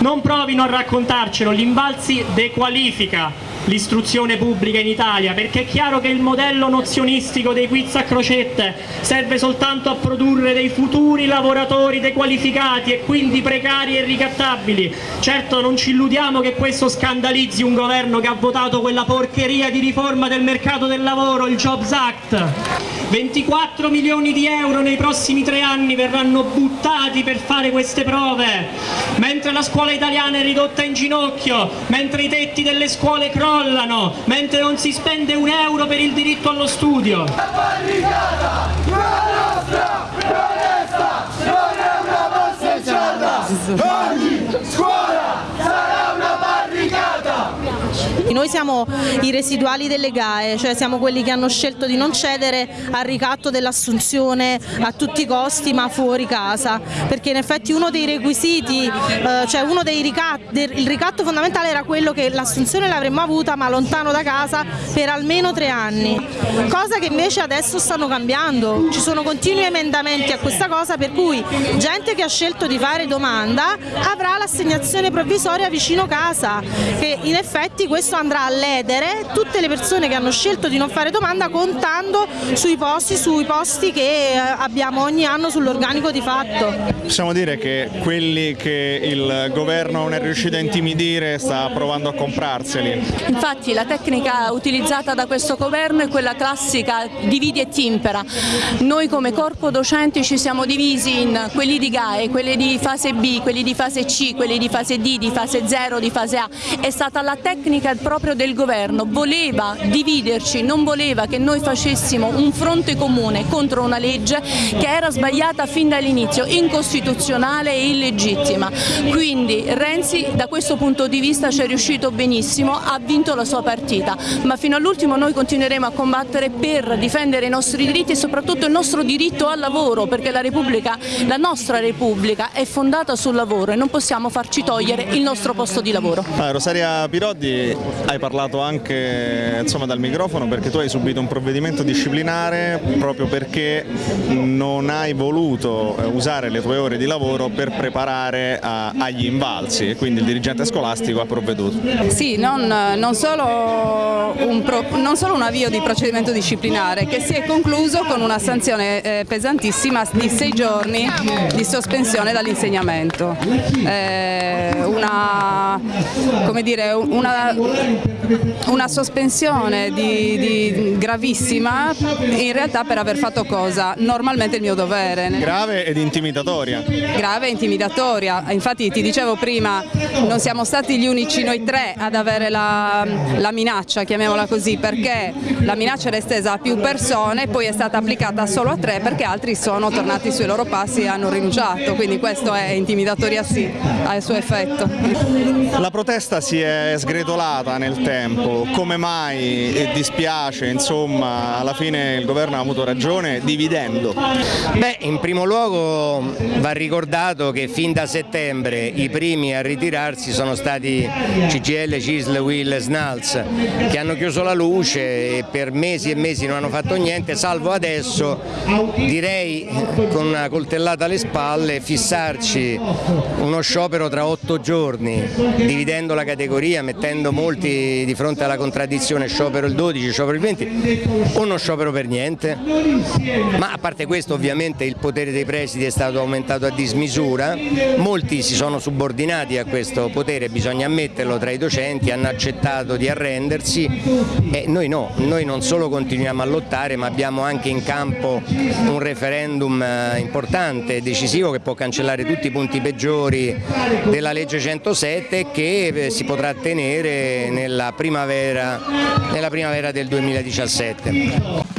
Non provino a raccontarcelo, l'Invalsi dequalifica l'istruzione pubblica in Italia, perché è chiaro che il modello nozionistico dei quiz a crocette serve soltanto a produrre dei futuri lavoratori dequalificati e quindi precari e ricattabili. Certo non ci illudiamo che questo scandalizzi un governo che ha votato quella porcheria di riforma del mercato del lavoro, il Jobs Act. 24 milioni di euro nei prossimi tre anni verranno buttati per fare queste prove, mentre la scuola italiana è ridotta in ginocchio, mentre i tetti delle scuole crollano, mentre non si spende un euro per il diritto allo studio. La barricata non è nostra, non è sta, non è una passeggiata. Ogni scuola sarà una barricata. Noi siamo i residuali delle GAE, cioè siamo quelli che hanno scelto di non cedere al ricatto dell'assunzione a tutti i costi ma fuori casa, perché in effetti uno dei requisiti, eh, cioè uno dei ricatti, il ricatto fondamentale era quello che l'assunzione l'avremmo avuta ma lontano da casa per almeno tre anni, cosa che invece adesso stanno cambiando, ci sono continui emendamenti a questa cosa per cui gente che ha scelto di fare domanda avrà l'assegnazione provvisoria vicino casa, che in effetti questo andrà a ledere tutte le persone che hanno scelto di non fare domanda contando sui posti, sui posti che eh, abbiamo ogni anno sull'organico di fatto. Possiamo dire che quelli che il governo non è riuscito a intimidire sta provando a comprarseli. Infatti la tecnica utilizzata da questo governo è quella classica dividi e timpera. Noi come corpo docenti ci siamo divisi in quelli di GAE, quelli di fase B, quelli di fase C, quelli di fase D, di fase 0, di fase A. È stata la tecnica proprio del governo, voleva dividerci, non voleva che noi facessimo un fronte comune contro una legge che era sbagliata fin dall'inizio, incostituzionale e illegittima. Quindi Renzi da questo punto di vista ci è riuscito benissimo, ha vinto la sua partita, ma fino all'ultimo noi continueremo a combattere per difendere i nostri diritti e soprattutto il nostro diritto al lavoro, perché la, Repubblica, la nostra Repubblica è fondata sul lavoro e non possiamo farci togliere il nostro posto di lavoro. Ah, Rosaria Piroddi, hai parlato anche insomma, dal microfono perché tu hai subito un provvedimento disciplinare proprio perché non hai voluto eh, usare le tue ore di lavoro per preparare a, agli invalsi e quindi il dirigente scolastico ha provveduto. Sì, non, non, solo un pro, non, solo un avvio di procedimento disciplinare che si è concluso con una sanzione eh, pesantissima di sei giorni di sospensione dall'insegnamento. Eh, una, dire, una, una, sospensione di, di gravissima in realtà per aver fatto cosa? Normalmente il mio dovere. Grave ed intimidatoria. Grave e intimidatoria, infatti ti dicevo prima non siamo stati gli unici noi tre ad avere la, la minaccia, chiamiamola così, perché la minaccia era estesa a più persone e poi è stata applicata solo a tre perché altri sono tornati sui loro passi e hanno rinunciato, quindi questo è intimidatoria sì, ha il suo effetto. La protesta si è sgretolata nel tempo, come mai e dispiace, insomma, alla fine il governo ha avuto ragione dividendo? Beh, in primo luogo va ricordato che fin da settembre i primi a ritirarsi sono stati CGL, CISL, WIL e SNALS che hanno chiuso la luce e per mesi e mesi non hanno fatto niente, salvo adesso direi con una coltellata alle spalle fissarci uno sciopero tra otto giorni, dividendo la categoria, mettendo molti di fronte alla contraddizione sciopero il 12, sciopero il 20 o non sciopero per niente, ma a parte questo ovviamente il potere dei presidi è stato aumentato a dismisura, molti si sono subordinati a questo potere, bisogna ammetterlo tra i docenti, hanno accettato di arrendersi e noi no, noi non solo continuiamo a lottare ma abbiamo anche in campo un referendum eh, importante e decisivo che può cancellare tutti i punti peggiori della legge 107 che eh, si potrà tenere nella primavera, nella primavera del 2017.